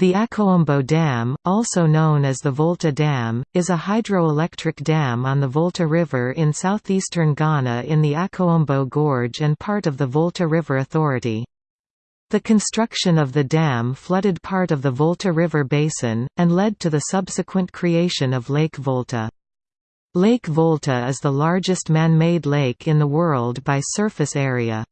The Akosombo Dam, also known as the Volta Dam, is a hydroelectric dam on the Volta River in southeastern Ghana in the Akosombo Gorge and part of the Volta River Authority. The construction of the dam flooded part of the Volta River basin, and led to the subsequent creation of Lake Volta. Lake Volta is the largest man-made lake in the world by surface area.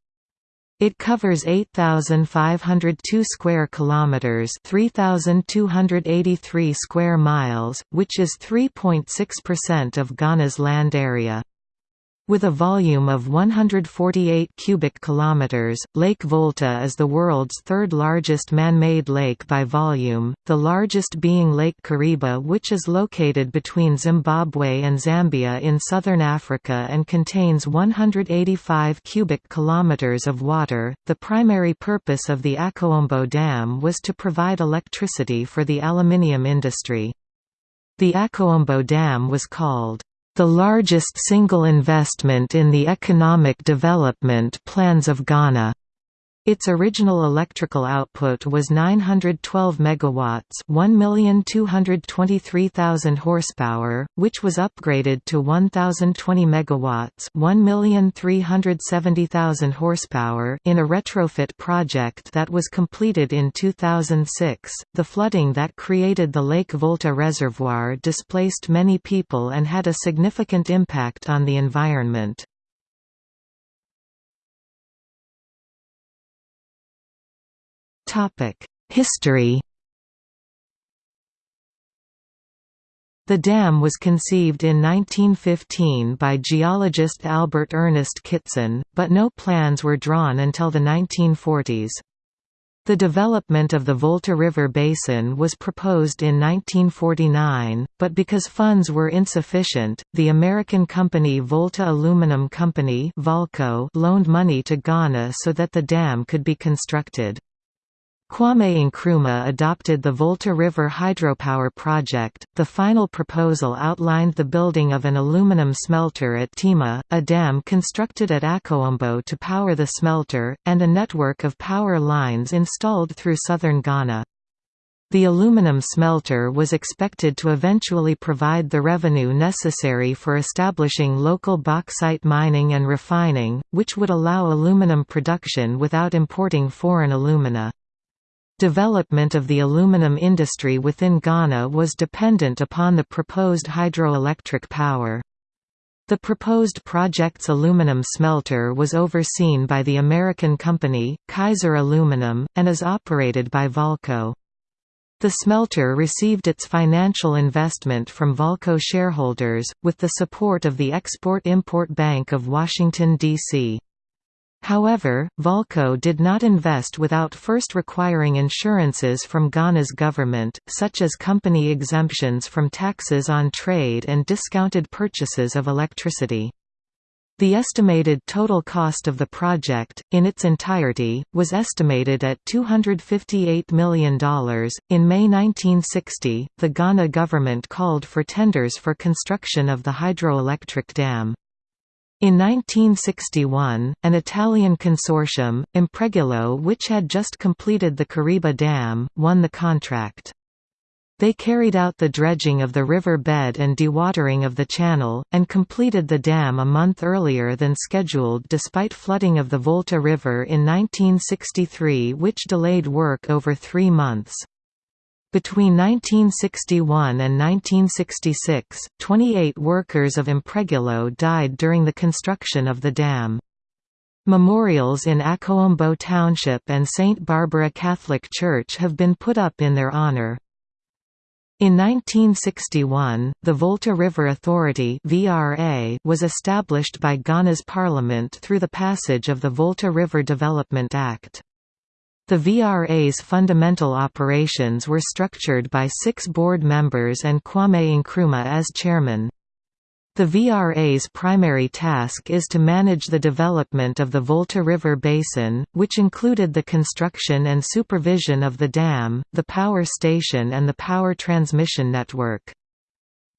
It covers 8502 square kilometers, 3283 square miles, which is 3.6% of Ghana's land area. With a volume of 148 cubic kilometers, Lake Volta is the world's third largest man-made lake by volume, the largest being Lake Kariba which is located between Zimbabwe and Zambia in southern Africa and contains 185 cubic kilometers of water. The primary purpose of the Akosombo Dam was to provide electricity for the aluminium industry. The Akosombo Dam was called the largest single investment in the economic development plans of Ghana. Its original electrical output was 912 megawatts, 1,223,000 horsepower, which was upgraded to 1020 megawatts, 1,370,000 horsepower in a retrofit project that was completed in 2006. The flooding that created the Lake Volta reservoir displaced many people and had a significant impact on the environment. History The dam was conceived in 1915 by geologist Albert Ernest Kitson, but no plans were drawn until the 1940s. The development of the Volta River Basin was proposed in 1949, but because funds were insufficient, the American company Volta Aluminum Company loaned money to Ghana so that the dam could be constructed. Kwame Nkrumah adopted the Volta River hydropower project. The final proposal outlined the building of an aluminum smelter at Tema, a dam constructed at Akosombo to power the smelter, and a network of power lines installed through southern Ghana. The aluminum smelter was expected to eventually provide the revenue necessary for establishing local bauxite mining and refining, which would allow aluminum production without importing foreign alumina. Development of the aluminum industry within Ghana was dependent upon the proposed hydroelectric power. The proposed project's aluminum smelter was overseen by the American company, Kaiser Aluminum, and is operated by Valco. The smelter received its financial investment from Valco shareholders, with the support of the Export-Import Bank of Washington, D.C. However, Valco did not invest without first requiring insurances from Ghana's government, such as company exemptions from taxes on trade and discounted purchases of electricity. The estimated total cost of the project, in its entirety, was estimated at $258 million. In May 1960, the Ghana government called for tenders for construction of the hydroelectric dam. In 1961, an Italian consortium, Impregilo which had just completed the Kariba Dam, won the contract. They carried out the dredging of the river bed and dewatering of the channel, and completed the dam a month earlier than scheduled despite flooding of the Volta River in 1963 which delayed work over three months. Between 1961 and 1966, 28 workers of Impregilo died during the construction of the dam. Memorials in Akosombo Township and St. Barbara Catholic Church have been put up in their honor. In 1961, the Volta River Authority was established by Ghana's parliament through the passage of the Volta River Development Act. The VRA's fundamental operations were structured by six board members and Kwame Nkrumah as chairman. The VRA's primary task is to manage the development of the Volta River Basin, which included the construction and supervision of the dam, the power station and the power transmission network.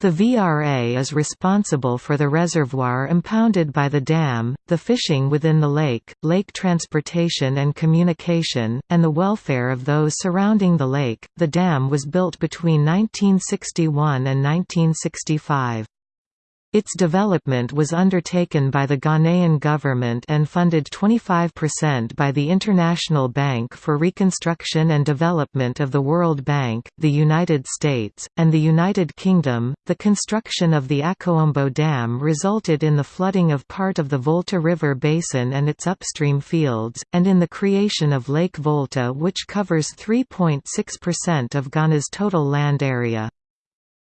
The VRA is responsible for the reservoir impounded by the dam, the fishing within the lake, lake transportation and communication, and the welfare of those surrounding the lake. The dam was built between 1961 and 1965. Its development was undertaken by the Ghanaian government and funded 25% by the International Bank for Reconstruction and Development of the World Bank, the United States, and the United Kingdom. The construction of the Akosombo Dam resulted in the flooding of part of the Volta River basin and its upstream fields, and in the creation of Lake Volta, which covers 3.6% of Ghana's total land area.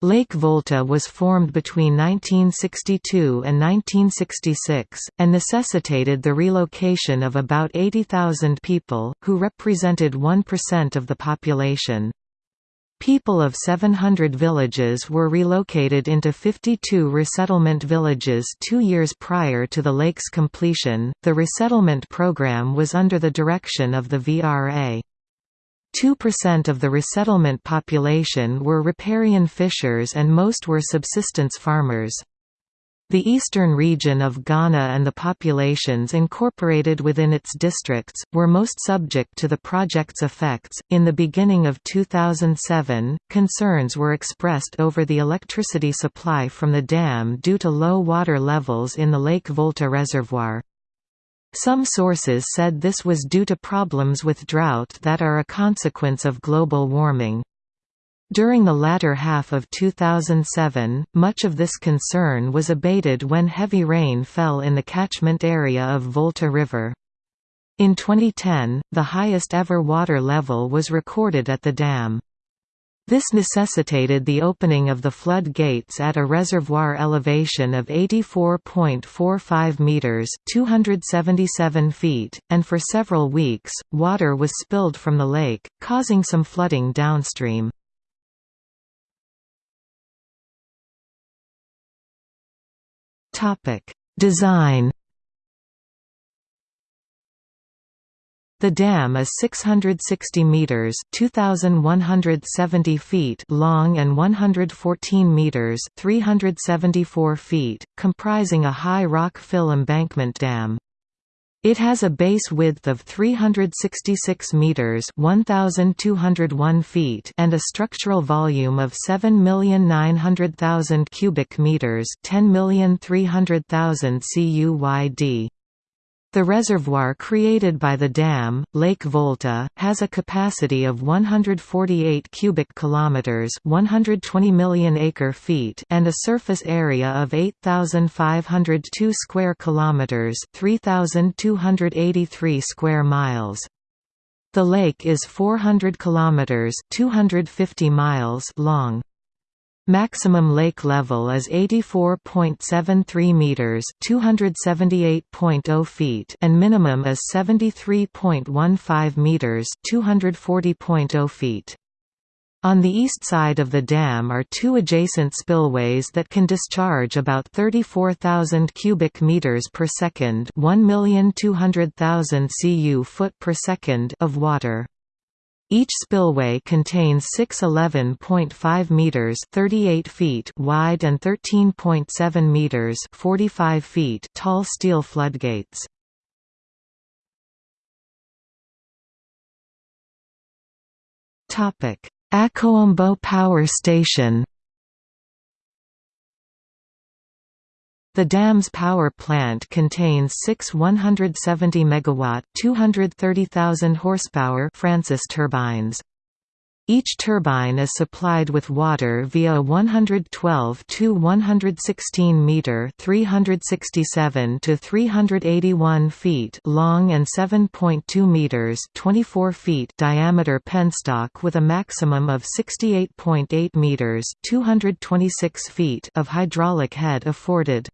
Lake Volta was formed between 1962 and 1966, and necessitated the relocation of about 80,000 people, who represented 1% of the population. People of 700 villages were relocated into 52 resettlement villages two years prior to the lake's completion. The resettlement program was under the direction of the VRA. 2% of the resettlement population were riparian fishers and most were subsistence farmers. The eastern region of Ghana and the populations incorporated within its districts, were most subject to the project's effects. In the beginning of 2007, concerns were expressed over the electricity supply from the dam due to low water levels in the Lake Volta reservoir. Some sources said this was due to problems with drought that are a consequence of global warming. During the latter half of 2007, much of this concern was abated when heavy rain fell in the catchment area of Volta River. In 2010, the highest ever water level was recorded at the dam. This necessitated the opening of the flood gates at a reservoir elevation of 84.45 meters (277 feet), and for several weeks, water was spilled from the lake, causing some flooding downstream. Topic: Design The dam is 660 meters (2170 feet) long and 114 meters (374 feet), comprising a high rock fill embankment dam. It has a base width of 366 meters (1201 feet) and a structural volume of 7,900,000 cubic meters (10,300,000 CUYD). The reservoir created by the dam, Lake Volta, has a capacity of 148 cubic kilometers, 120 million acre-feet, and a surface area of 8502 square kilometers, 3283 square miles. The lake is 400 kilometers, 250 miles long. Maximum lake level is 84.73 meters, 278.0 feet, and minimum is 73.15 meters, 240.0 feet. On the east side of the dam are two adjacent spillways that can discharge about 34,000 cubic meters per second, 1,200,000 cu foot per second of water. Each spillway contains 6 11.5 meters (38 feet) wide and 13.7 meters (45 feet) tall steel floodgates. Topic: Akosombo Power Station The dam's power plant contains six 170 MW 230,000 horsepower Francis turbines. Each turbine is supplied with water via 112 to 116 meter (367 to 381 feet) long and 7.2 meters (24 feet) diameter penstock with a maximum of 68.8 meters (226 feet) of hydraulic head afforded.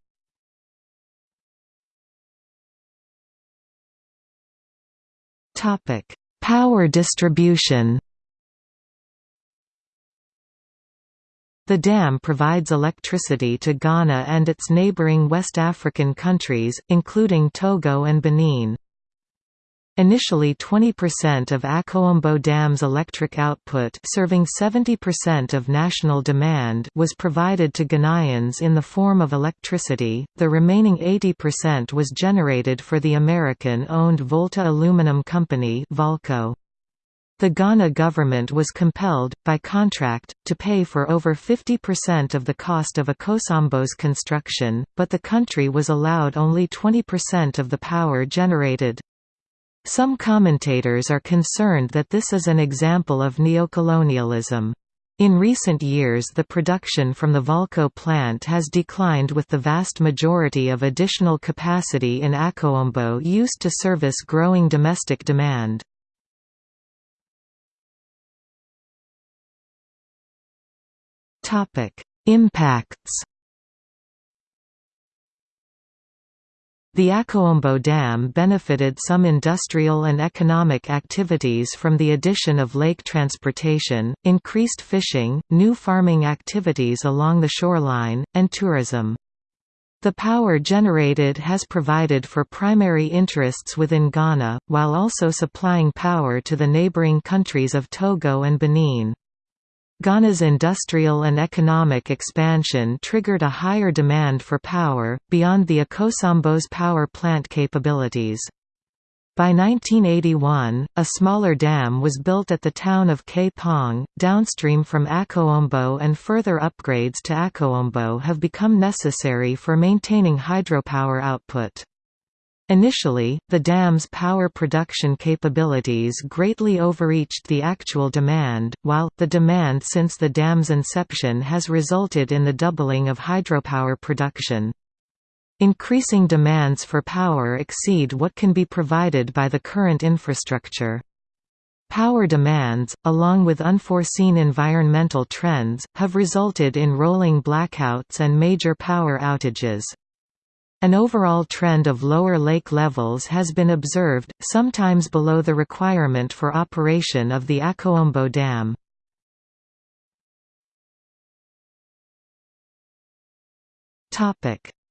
Topic: Power distribution. The dam provides electricity to Ghana and its neighboring West African countries, including Togo and Benin. Initially 20% of Akosombo Dam's electric output serving 70% of national demand was provided to Ghanaians in the form of electricity, the remaining 80% was generated for the American-owned Volta Aluminum Company Valco. The Ghana government was compelled, by contract, to pay for over 50% of the cost of Akosombo's construction, but the country was allowed only 20% of the power generated. Some commentators are concerned that this is an example of neocolonialism. In recent years the production from the Valco plant has declined with the vast majority of additional capacity in Akosombo used to service growing domestic demand. Impacts The Akosombo Dam benefited some industrial and economic activities from the addition of lake transportation, increased fishing, new farming activities along the shoreline, and tourism. The power generated has provided for primary interests within Ghana, while also supplying power to the neighboring countries of Togo and Benin. Ghana's industrial and economic expansion triggered a higher demand for power, beyond the Akosombo's power plant capabilities. By 1981, a smaller dam was built at the town of Kpong, downstream from Akosombo and further upgrades to Akosombo have become necessary for maintaining hydropower output. Initially, the dam's power production capabilities greatly overreached the actual demand, while, the demand since the dam's inception has resulted in the doubling of hydropower production. Increasing demands for power exceed what can be provided by the current infrastructure. Power demands, along with unforeseen environmental trends, have resulted in rolling blackouts and major power outages. An overall trend of lower lake levels has been observed, sometimes below the requirement for operation of the Akosombo Dam.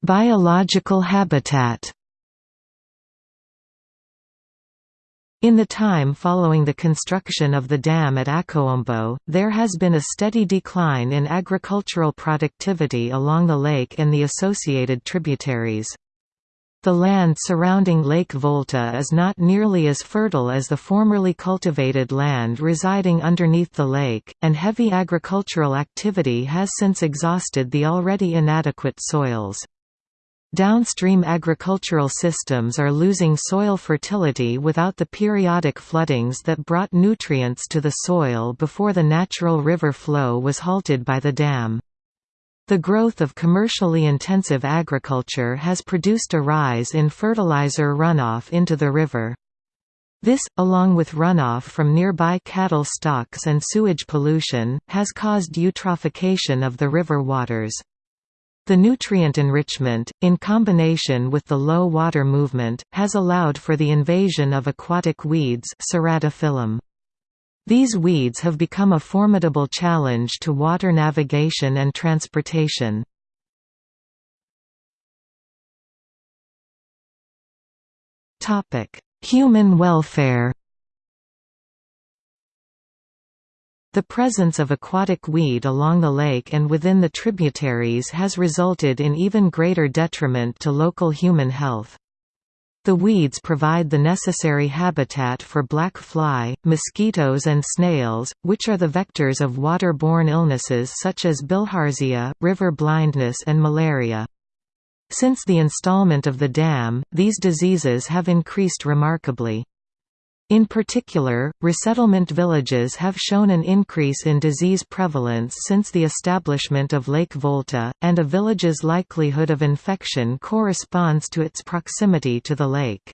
Biological habitat In the time following the construction of the dam at Akosombo, there has been a steady decline in agricultural productivity along the lake and the associated tributaries. The land surrounding Lake Volta is not nearly as fertile as the formerly cultivated land residing underneath the lake, and heavy agricultural activity has since exhausted the already inadequate soils. Downstream agricultural systems are losing soil fertility without the periodic floodings that brought nutrients to the soil before the natural river flow was halted by the dam. The growth of commercially intensive agriculture has produced a rise in fertilizer runoff into the river. This, along with runoff from nearby cattle stocks and sewage pollution, has caused eutrophication of the river waters. The nutrient enrichment, in combination with the low water movement, has allowed for the invasion of aquatic weeds These weeds have become a formidable challenge to water navigation and transportation. Human welfare The presence of aquatic weed along the lake and within the tributaries has resulted in even greater detriment to local human health. The weeds provide the necessary habitat for black fly, mosquitoes and snails, which are the vectors of waterborne illnesses such as bilharzia, river blindness and malaria. Since the installment of the dam, these diseases have increased remarkably. In particular, resettlement villages have shown an increase in disease prevalence since the establishment of Lake Volta, and a village's likelihood of infection corresponds to its proximity to the lake.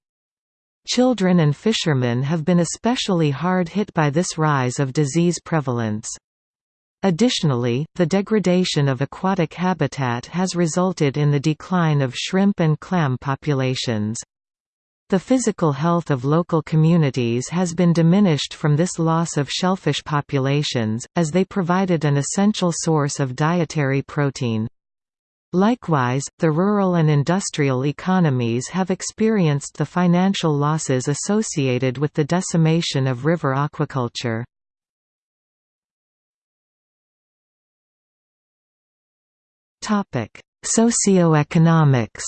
Children and fishermen have been especially hard hit by this rise of disease prevalence. Additionally, the degradation of aquatic habitat has resulted in the decline of shrimp and clam populations. The physical health of local communities has been diminished from this loss of shellfish populations, as they provided an essential source of dietary protein. Likewise, the rural and industrial economies have experienced the financial losses associated with the decimation of river aquaculture. Socioeconomics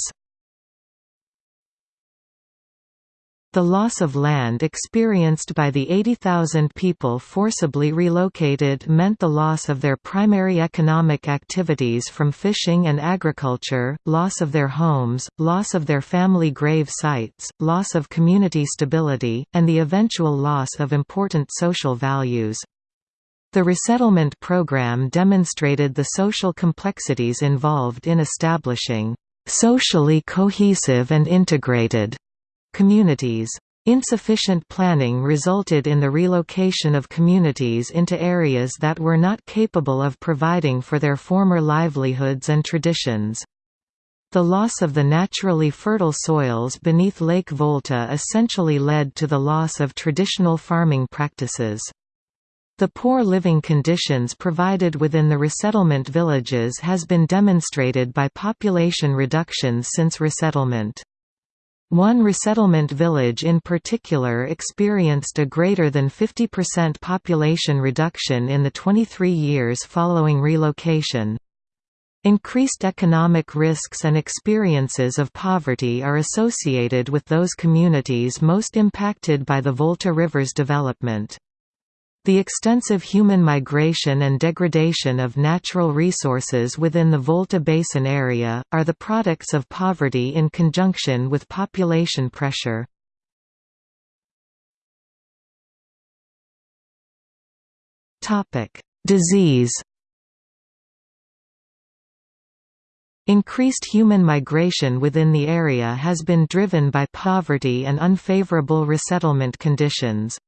The loss of land experienced by the 80,000 people forcibly relocated meant the loss of their primary economic activities from fishing and agriculture, loss of their homes, loss of their family grave sites, loss of community stability, and the eventual loss of important social values. The resettlement program demonstrated the social complexities involved in establishing socially cohesive and integrated communities. Insufficient planning resulted in the relocation of communities into areas that were not capable of providing for their former livelihoods and traditions. The loss of the naturally fertile soils beneath Lake Volta essentially led to the loss of traditional farming practices. The poor living conditions provided within the resettlement villages has been demonstrated by population reductions since resettlement. One resettlement village in particular experienced a greater than 50% population reduction in the 23 years following relocation. Increased economic risks and experiences of poverty are associated with those communities most impacted by the Volta River's development. The extensive human migration and degradation of natural resources within the Volta Basin area, are the products of poverty in conjunction with population pressure. Disease Increased human migration within the area has been driven by poverty and unfavorable resettlement conditions.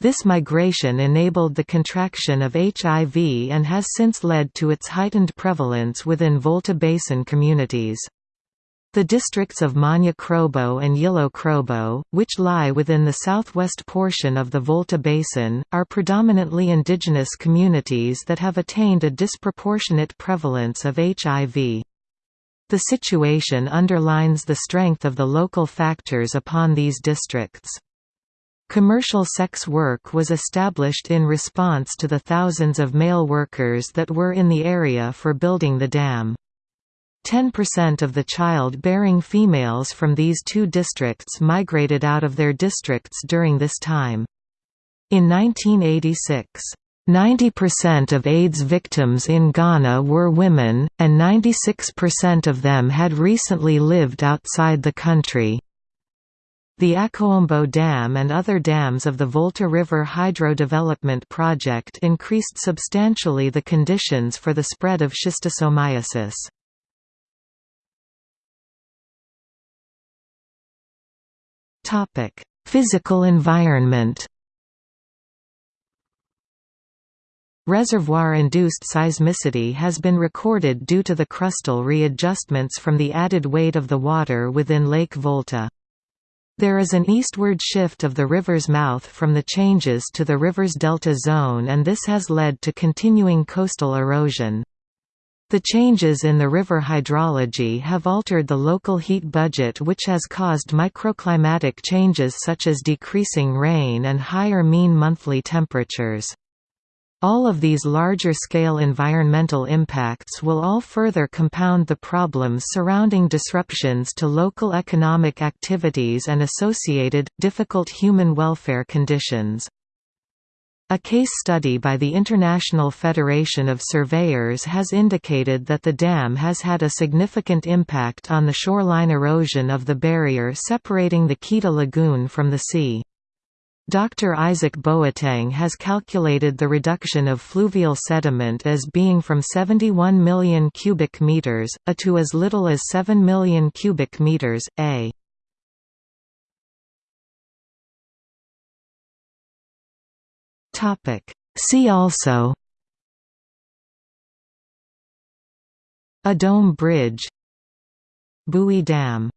This migration enabled the contraction of HIV and has since led to its heightened prevalence within Volta Basin communities. The districts of Manya Krobo and Yilo Krobo, which lie within the southwest portion of the Volta Basin, are predominantly indigenous communities that have attained a disproportionate prevalence of HIV. The situation underlines the strength of the local factors upon these districts. Commercial sex work was established in response to the thousands of male workers that were in the area for building the dam. 10% of the child-bearing females from these two districts migrated out of their districts during this time. In 1986, 90% of AIDS victims in Ghana were women, and 96% of them had recently lived outside the country. The Akosombo Dam and other dams of the Volta River Hydro Development Project increased substantially the conditions for the spread of schistosomiasis. Physical environment Reservoir-induced seismicity has been recorded due to the crustal readjustments from the added weight of the water within Lake Volta. There is an eastward shift of the river's mouth from the changes to the river's delta zone and this has led to continuing coastal erosion. The changes in the river hydrology have altered the local heat budget which has caused microclimatic changes such as decreasing rain and higher mean monthly temperatures. All of these larger-scale environmental impacts will all further compound the problems surrounding disruptions to local economic activities and associated, difficult human welfare conditions. A case study by the International Federation of Surveyors has indicated that the dam has had a significant impact on the shoreline erosion of the barrier separating the Keta Lagoon from the sea. Dr. Isaac Boateng has calculated the reduction of fluvial sediment as being from 71 million cubic meters, a to as little as 7 million cubic meters, a. See also A dome bridge Bui Dam